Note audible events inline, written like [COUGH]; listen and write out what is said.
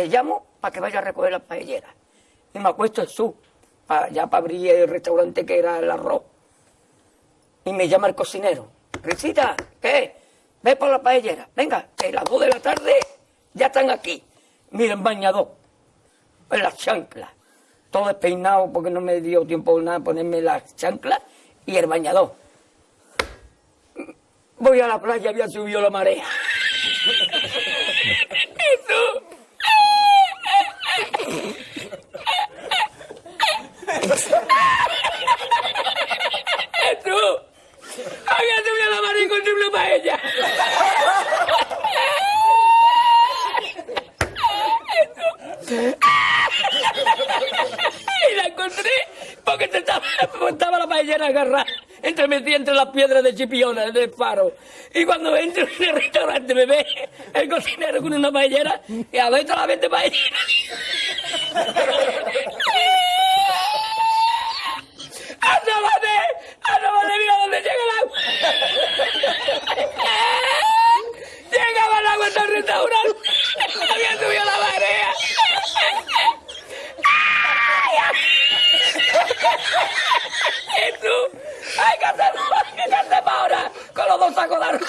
te llamo para que vaya a recoger las paelleras. Y me acuesto en su, ya para abrir el restaurante que era el arroz. Y me llama el cocinero. Risita, ¿qué? Ve por la paellera. Venga, que las dos de la tarde ya están aquí. Miren, bañador. En las chanclas. Todo despeinado porque no me dio tiempo nada ponerme las chanclas y el bañador. Voy a la playa, había subido la marea. [LAUGHS] Eso. Había subido la marea y encontré una paella. Y la encontré porque te estaba, estaba la paellera agarrada entre metí entre las piedras de Chipiona, del faro. Y cuando entro en el restaurante me ve el cocinero con una paellera y a ver la vende paellera. ¡Asómate! ¡Asómate! ¡Mira dónde llega el agua! ¡Llegaba el agua hasta el restaurante! ¡Había subido la marea! ¡Y tú! ¡Hay que hacer ¿Qué hacemos ahora? Con los dos sacos de arroz.